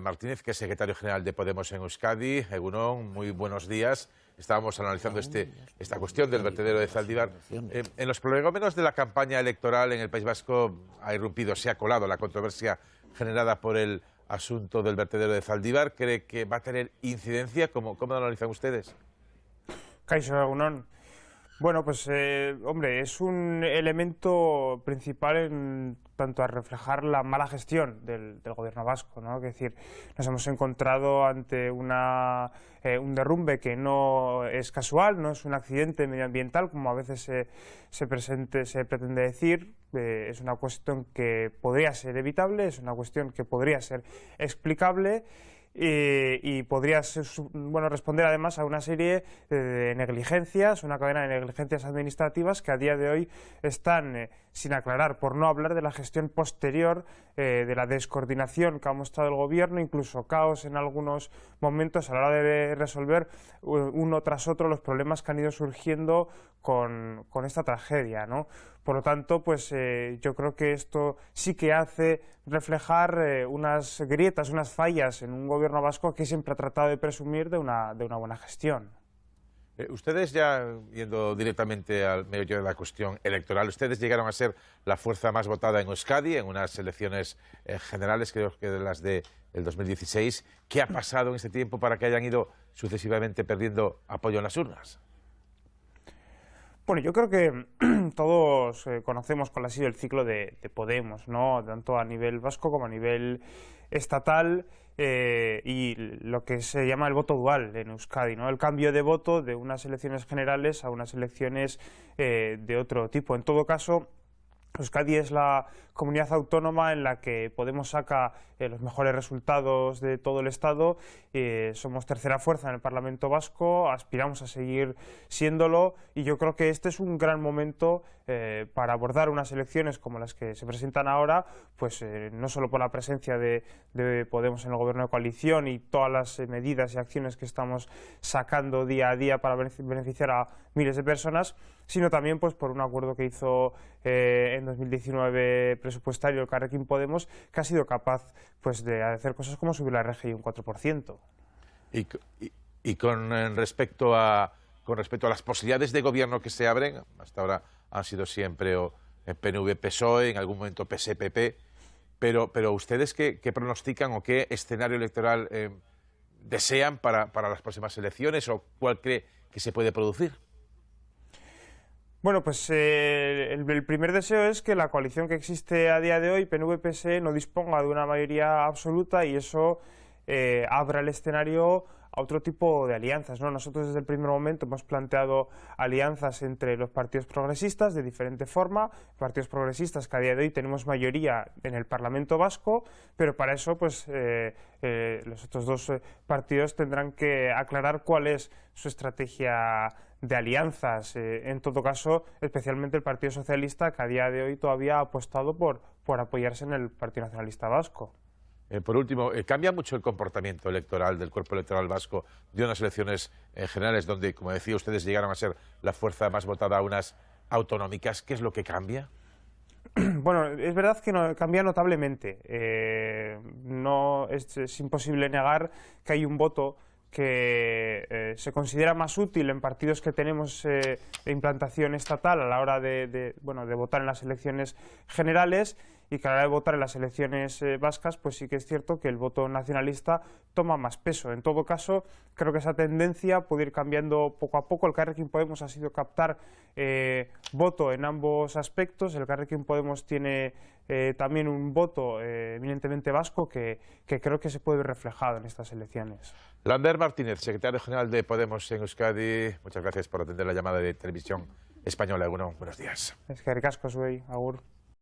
Martínez, que es secretario general de Podemos en Euskadi. Egunon, muy buenos días. Estábamos analizando este, esta cuestión del vertedero de Zaldívar. Eh, en los prolegómenos de la campaña electoral en el País Vasco ha irrumpido, se ha colado la controversia generada por el asunto del vertedero de Zaldívar. ¿Cree que va a tener incidencia? ¿Cómo, cómo lo analizan ustedes? Caixo Egunon. Bueno, pues eh, hombre, es un elemento principal en tanto a reflejar la mala gestión del, gobierno vasco, ¿no? Es decir, nos hemos encontrado ante una, eh, un derrumbe que no es casual, no es un accidente medioambiental, como a veces se, se, presente, se pretende decir, eh, es una cuestión que podría ser evitable, es una cuestión que podría ser explicable y, podría bueno, responder además a una serie de negligencias, una cadena de negligencias administrativas que a día de hoy están eh, sin aclarar, por no hablar de la gestión posterior, eh, de la descoordinación que ha mostrado el Gobierno, incluso caos en algunos momentos a la hora de resolver uno tras otro los problemas que han ido surgiendo con, esta tragedia. ¿no? Por lo tanto, pues eh, yo creo que esto sí que hace reflejar unas grietas, unas fallas en un gobierno vasco que siempre ha tratado de presumir de una, de una buena gestión. Eh, ustedes ya, yendo directamente al medio de la cuestión electoral, ustedes llegaron a ser la fuerza más votada en Euskadi en unas elecciones eh, generales, creo que de las del de 2016. ¿Qué ha pasado en este tiempo para que hayan ido sucesivamente perdiendo apoyo en las urnas? Bueno, yo creo que todos eh, conocemos cuál ha sido el ciclo de, Podemos, ¿no? tanto a nivel vasco como a nivel estatal eh, y lo que se llama el voto dual en Euskadi, ¿no? el cambio de voto de unas elecciones generales a unas elecciones eh, de otro tipo. En todo caso, Euskadi es la comunidad autónoma en la que Podemos saca eh, los mejores resultados de todo el Estado, eh, somos tercera fuerza en el Parlamento Vasco, aspiramos a seguir siéndolo y yo creo que este es un gran momento eh, para abordar unas elecciones como las que se presentan ahora, pues no solo por la presencia de, de, Podemos en el gobierno de coalición y todas las medidas y acciones que estamos sacando día a día para beneficiar a miles de personas, sino también pues por un acuerdo que hizo en 2019 presupuestario el Carrequín Podemos que ha sido capaz pues de hacer cosas como subir la RGI un 4%. Y, y, con eh, respecto a con respecto a las posibilidades de gobierno que se abren, hasta ahora han sido siempre o PNV-PSOE, en algún momento PSPP, pero, pero ustedes qué, pronostican o qué escenario electoral eh, desean para, para las próximas elecciones o cuál cree que se puede producir? Bueno, pues eh, el, primer deseo es que la coalición que existe a día de hoy, PNV-PSE, no disponga de una mayoría absoluta y eso eh, abra el escenario a otro tipo de alianzas. ¿no? Nosotros desde el primer momento hemos planteado alianzas entre los partidos progresistas de diferente forma, partidos progresistas que a día de hoy tenemos mayoría en el Parlamento Vasco, pero para eso pues eh, eh, los otros dos partidos tendrán que aclarar cuál es su estrategia de alianzas. en todo caso, especialmente el Partido Socialista, que a día de hoy todavía ha apostado por, por apoyarse en el Partido Nacionalista Vasco. Eh, por último, eh, ¿cambia mucho el comportamiento electoral del cuerpo electoral vasco de unas elecciones eh, generales donde, como decía, ustedes llegaron a ser la fuerza más votada a unas autonómicas? ¿Qué es lo que cambia? Bueno, es verdad que no, cambia notablemente. no es, imposible negar que hay un voto que se considera más útil en partidos que tenemos de implantación estatal a la hora de, bueno, de votar en las elecciones generales y que a la hora de votar en las elecciones eh, vascas, pues sí que es cierto que el voto nacionalista toma más peso. En todo caso, creo que esa tendencia puede ir cambiando poco a poco. El Carrequín Podemos ha sido captar eh, voto en ambos aspectos. El Carrequín Podemos tiene eh, también un voto eminentemente vasco que, que creo que se puede ver reflejado en estas elecciones. Lander Martínez, secretario general de Podemos en Euskadi, muchas gracias por atender la llamada de televisión española. Bueno, buenos días. Es que ricasco, soy, agur.